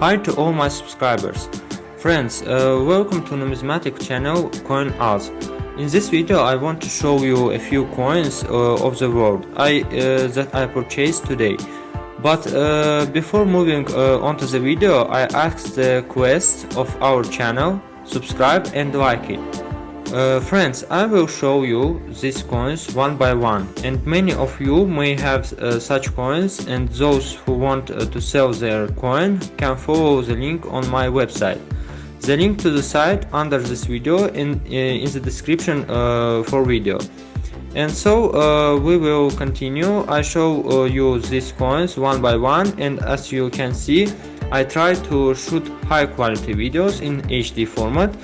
Hi to all my subscribers. Friends, uh, welcome to numismatic channel Coin CoinOz. In this video I want to show you a few coins uh, of the world I, uh, that I purchased today. But uh, before moving uh, on to the video I ask the quest of our channel, subscribe and like it. Uh, friends, I will show you these coins one by one and many of you may have uh, such coins and those who want uh, to sell their coin can follow the link on my website. The link to the site under this video in, uh, in the description uh, for video. And so uh, we will continue, I show you these coins one by one and as you can see I try to shoot high quality videos in HD format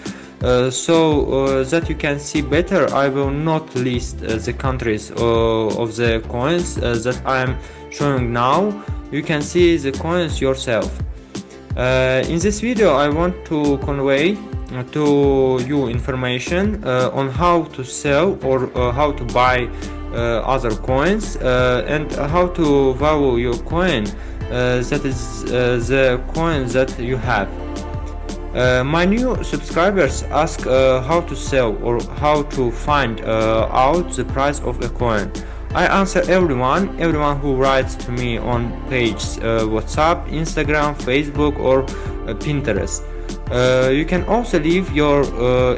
so uh, that you can see better I will not list uh, the countries of the coins that I am showing now. You can see the coins yourself. In this video I want to convey to you information uh, on how to sell or uh, how to buy uh, other coins and how to value your coin that is the coin that you have uh, my new subscribers ask uh, how to sell or how to find uh, out the price of a coin. I answer everyone, everyone who writes to me on page uh, WhatsApp, Instagram, Facebook or uh, Pinterest. Uh, you can also leave your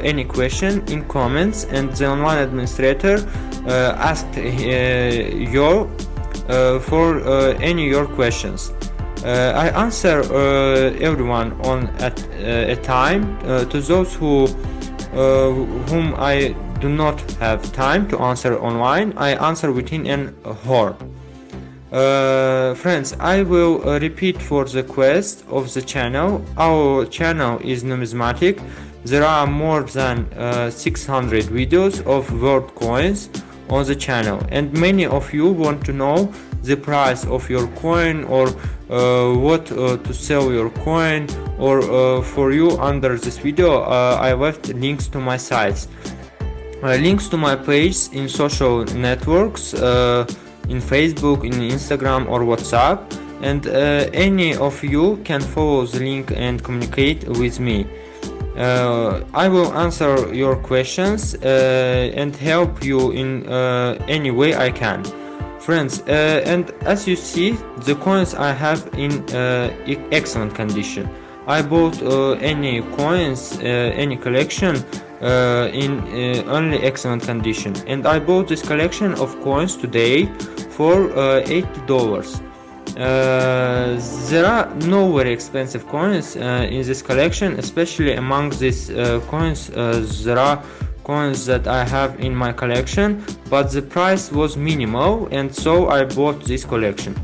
any question in comments and the online administrator asked you for any your questions. Uh, I answer uh, everyone on at uh, a time to those who whom I do not have time to answer online I answer within an hour. Uh, friends I will uh, repeat for the quest of the channel. Our channel is numismatic. There are more than uh, 600 videos of world coins on the channel and many of you want to know the price of your coin or what uh, to sell your coin or uh, for you under this video I left links to my sites. Links to my page in social networks in Facebook, in Instagram or WhatsApp. And uh, any of you can follow the link and communicate with me. Uh, I will answer your questions uh, and help you in any way I can friends uh, and as you see the coins I have in uh, excellent condition. I bought uh, any coins any collection in only excellent condition. And I bought this collection of coins today for $80 uh, there are no very expensive coins uh, in this collection especially among these uh, coins there are coins that I have in my collection but the price was minimal and so I bought this collection.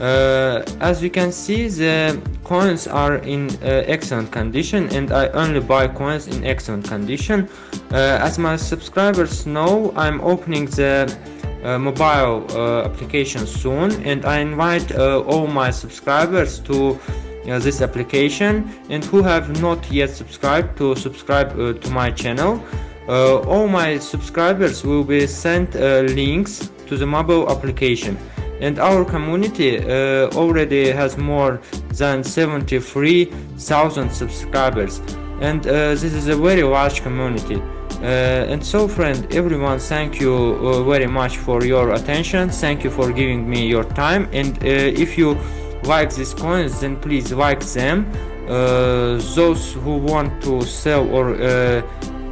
Uh, as you can see the coins are in uh, excellent condition and I only buy coins in excellent condition. Uh, as my subscribers know I'm opening the uh, mobile uh, application soon and I invite uh, all my subscribers to this application and who have not yet subscribed to subscribe to my channel all my subscribers will be sent uh, links to the mobile application. And our community uh, already has more than 73,000 subscribers. And uh, this is a very large community. Uh, and so friend everyone thank you uh, very much for your attention. Thank you for giving me your time. And if you like these coins then please like them. Those who want to sell or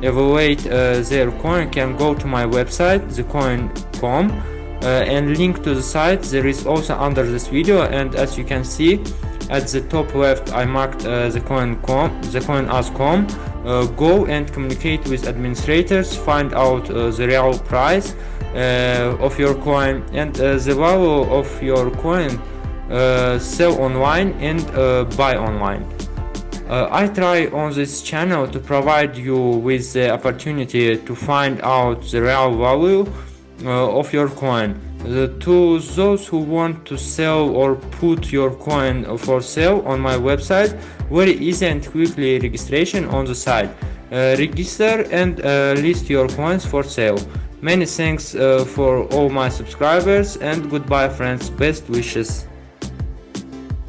evaluate uh, their coin can go to my website thecoin.com uh, and link to the site. There is also under this video and as you can see at the top left I marked uh, the coin.com the coin as com. Uh, go and communicate with administrators find out uh, the real price uh, of your coin and the value of your coin sell online and buy online uh, I try on this channel to provide you with the opportunity to find out the real value uh, of your coin. The, to those who want to sell or put your coin for sale on my website, very easy and quickly registration on the site. Uh, register and uh, list your coins for sale. Many thanks uh, for all my subscribers and goodbye friends, best wishes.